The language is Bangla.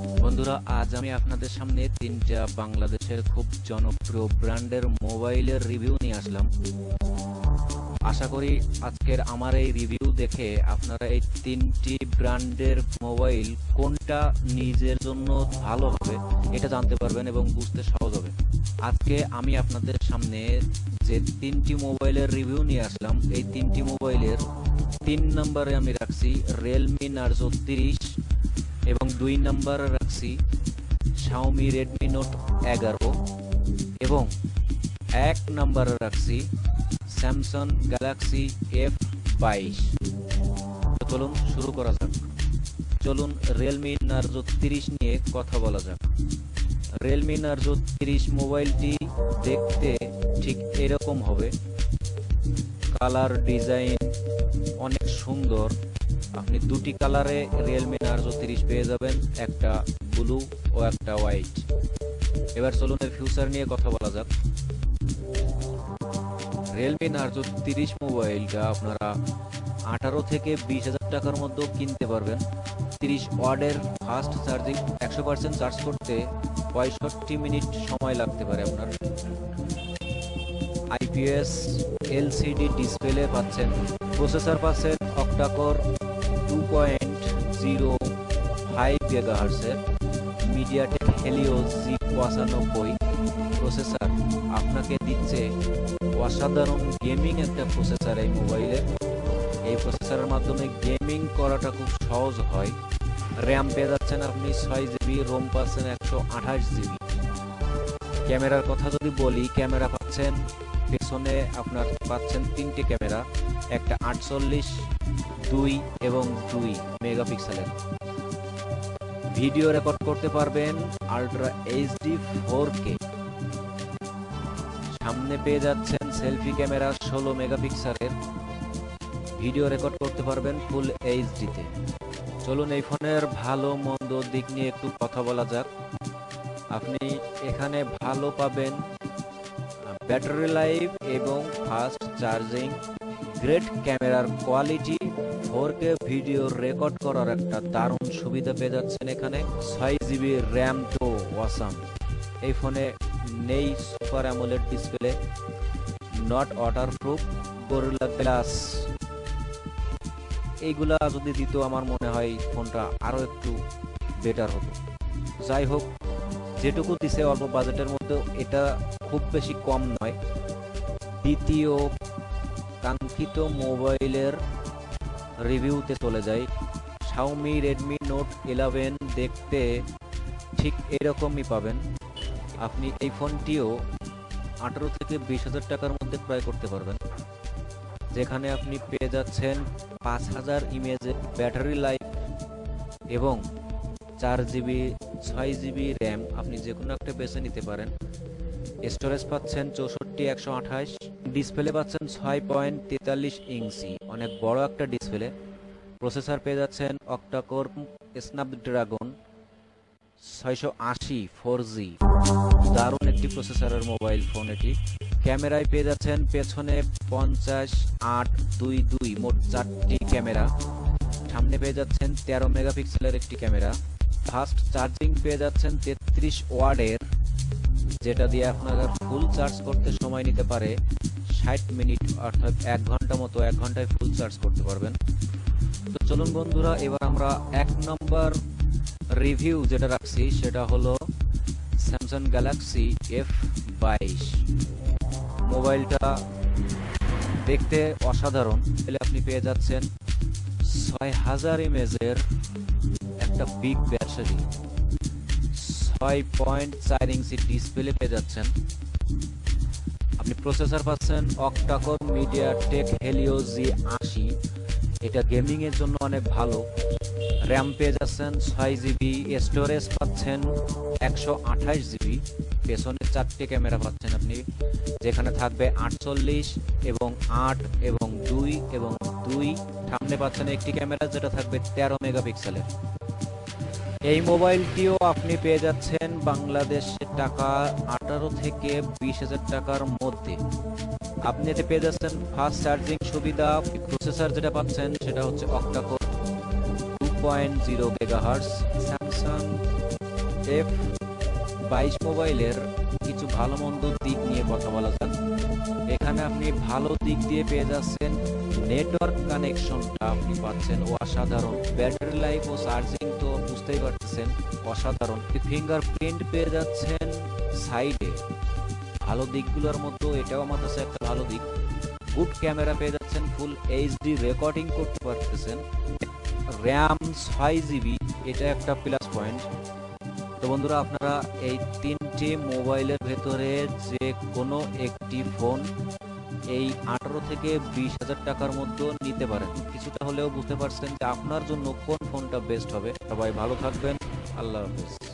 বন্ধুরা, আজ আমি আপনাদের সামনে তিনটা বাংলাদেশের খুব জনপ্রিয় ব্র্যান্ডের মোবাইলের রিভিউ নিয়ে আসলাম। আশা করি আজকের আমার এই রিভিউ দেখে আপনারা এই তিনটি ব্র্যান্ডের মোবাইল কোনটা নিজের জন্য ভালো হবে, এটা জানতে পারবেন এবং বুঝতে সহজ হবে। আজকে আমি আপনাদের সামনে যে তিনটি মোবাইলের রিভিউ নিয়ে আসলাম, এই তিনটি মোবাইলের তিন নম্বরে আমি রাখছি রিয়েলমি নার্জো তিরিশ এবং দুই নম্বরে রাখছি শাওমি রেডমি নোট এগারো এবং এক নম্বরে রাখছি স্যামসাং গ্যালাক্সি এফ বাইশ। চলুন শুরু করা যাক। চলুন রিয়েলমি নার্জো তিরিশ নিয়ে কথা বলা যাক। রিয়েলমি নার্জো তিরিশ মোবাইলটি দেখতে ঠিক এরকম হবে। কালার ডিজাইন অনেক সুন্দর। আপনি দুটি কালারে রিয়েলমি নার্জো তিরিশ পেয়ে যাবেন, একটা ব্লু ও একটা হোয়াইট এবার চলুন এর ফিউচার নিয়ে কথা বলা যাক। রিয়েলমি নার্জো তিরিশ মোবাইলটা আপনারা আঠারো থেকে বিশ হাজার টাকার মধ্যেও কিনতে পারবেন। তিরিশ ওয়ার্ডের ফাস্ট চার্জিং একশো পার্সেন্ট চার্জ করতে পঁয়ষট্টি মিনিট সময় লাগতে পারে আপনার। আইপিএস এলসিডি ডিসপ্লে পাচ্ছেন। প্রসেসর পাচ্ছেন octa core two point zero five গেগাহার্সের MediaTek Helio G processor আপনাকে দিচ্ছে অসাধারণ গেমিং একটা প্রসেসর এই মোবাইলে এই প্রসেসরের মাধ্যমে গেমিং করাটা খুব সহজ হয়। র্যাম পেয়ে যাচ্ছেন আপনি ছয় জিবি রোম পাচ্ছেন একশো আঠাশ জিবি ক্যামেরার কথা যদি বলি, ক্যামেরা পাচ্ছেন, পেছনে আপনার পাচ্ছেন তিনটে ক্যামেরা, একটা আটচল্লিশ দুই এবং দুই মেগাপিক্সেলের। ভিডিও রেকর্ড করতে পারবেন আলট্রা এইচডি ফোর কে সামনে পেয়ে যাচ্ছেন সেলফি ক্যামেরা ষোলো মেগাপিক্সেলের। ভিডিও রেকর্ড করতে পারবেন ফুল এইচডিতে চলুন এই ফোনের ভালো মন্দ দিক নিয়ে একটু কথা বলা যাক। আপনি এখানে ভালো পাবেন ব্যাটারি লাইফ এবং ফাস্ট চার্জিং গ্রেট ক্যামেরার quality four K video record করার একটা দারুণ সুবিধা পেয়ে যাচ্ছেন এখানে। ছয় জিবি র্যাম তো ওয়াসাম এই ফোনে নেই super AMOLED display not waterproof Gorilla Glass এইগুলা যদি দিত আমার মনে হয় ফোনটা আরও একটু বেটার হতো। যাই হোক, যেটুকু দিছে অল্প বাজেটের মধ্যে এটা খুব বেশি কম নয়। দ্বিতীয় কাঙ্ক্ষিত মোবাইলের রিভিউতে চলে যাই। শাওমি রেডমি নোট ইলেভেন দেখতে ঠিক এরকমই পাবেন। আপনি এই ফোনটিও আঠারো থেকে বিশ হাজার টাকার মধ্যে ক্রয় করতে পারবেন। যেখানে আপনি পেয়ে যাচ্ছেন পাঁচ হাজার ইমেজের ব্যাটারি লাইফ এবং চার জিবি ছয় জিবি র্যাম আপনি যে কোনো একটা বেছে নিতে পারেন। স্টোরেজ পাচ্ছেন চৌষট্টি, একশো আঠাশ। ডিসপ্লে পাচ্ছেন ছয় পয়েন্ট তেতাল্লিশ ইঞ্চি। অনেক বড় একটা ডিসপ্লে। প্রসেসর পেয়ে যাচ্ছেন অক্টাকোর স্ন্যাপড্রাগন ছয়শো আশি ফোর জি। দারুণ একটি প্রসেসরের মোবাইল ফোন এটি। ক্যামেরায় পেয়ে যাচ্ছেন পেছনে পঞ্চাশ আট দুই দুই, মোট চারটি ক্যামেরা। সামনে পেয়ে যাচ্ছেন তেরো মেগাপিক্সেলের একটি ক্যামেরা। ফাস্ট চার্জিং পেয়ে যাচ্ছেন তেত্রিশ ওয়ার্ডের, যেটা দিয়ে আপনার ফুল চার্জ করতে সময় নিতে পারে। ষাট মিনিট অর্থাৎ এক ঘণ্টা মতো, এক ঘন্টায় ফুল চার্জ করতে পারবেন। তো চলুন বন্ধুরা, এবার আমরা এক নম্বর রিভিউ যেটা রাখছি, সেটা হলো স্যামসাং গ্যালাক্সি এফ বাইশ। মোবাইলটা দেখতে অসাধারণ। এলে আপনি পেয়ে যাচ্ছেন ছয় হাজার ইমেজের একটা বিগ ব্যাটারি ছয় পয়েন্ট চার ইঞ্চি ডিসপ্লে পেয়ে যাচ্ছেন। আপনি প্রসেসর পাচ্ছেন octa-core MediaTek Helio G আশি। এটা গেমিং এর জন্য অনেক ভালো। র্যাম পেয়ে যাচ্ছেন ছয় জিবি স্টোরেজ পাচ্ছেন একশো আঠাশ জিবি পেছনে চারটে ক্যামেরা পাচ্ছেন আপনি, যেখানে থাকবে আটচল্লিশ এবং আট এবং দুই এবং দুই। সামনে পাচ্ছেন একটি ক্যামেরা যেটা থাকবে তেরো মেগাপিক্সেলের এই মোবাইলটিও আপনি পেয়ে যাচ্ছেন বাংলাদেশের টাকা আঠারো থেকে বিশ হাজার টাকার মধ্যে। আপনি এতে পেয়ে যাচ্ছেন ফাস্ট চার্জিং সুবিধা প্রসেসর যেটা পাচ্ছেন সেটা হচ্ছে octa core two point zero megahertz Samsung F বাইশ মোবাইলের কিছু ভালো মন্দ দিক নিয়ে কথা বলা যাক। এখানে আপনি ভালো দিক দিয়ে পেয়ে যাচ্ছেন নেটওয়ার্ক কানেকশনটা আপনি পাচ্ছেন অসাধারণ। ব্যাটারি লাইফ ও চার্জিং বুঝতেই পারতেছেন, অসাধারণ। ফিঙ্গারপ্রিন্ট পেয়ে যাচ্ছেন সাইডে ভালো দিকগুলোর মধ্যে এটাও আমার কাছে একটা ভালো দিক। গুড ক্যামেরা পেয়ে যাচ্ছেন ফুল এইচডি রেকর্ডিং করতে পারতেছেন। র্যাম ছয় জিবি এটা একটা প্লাস পয়েন্ট তো বন্ধুরা, আপনারা এই তিনটি মোবাইলের ভেতরে যে কোনো একটি ফোন এই আঠারো থেকে বিশ হাজার টাকার মধ্যে নিতে পারেন। কিছুটা হলেও বুঝতে পারছেন যে আপনার জন্য কোন ফোনটা বেস্ট হবে। সবাই ভালো থাকবেন। আল্লাহ হাফেজ।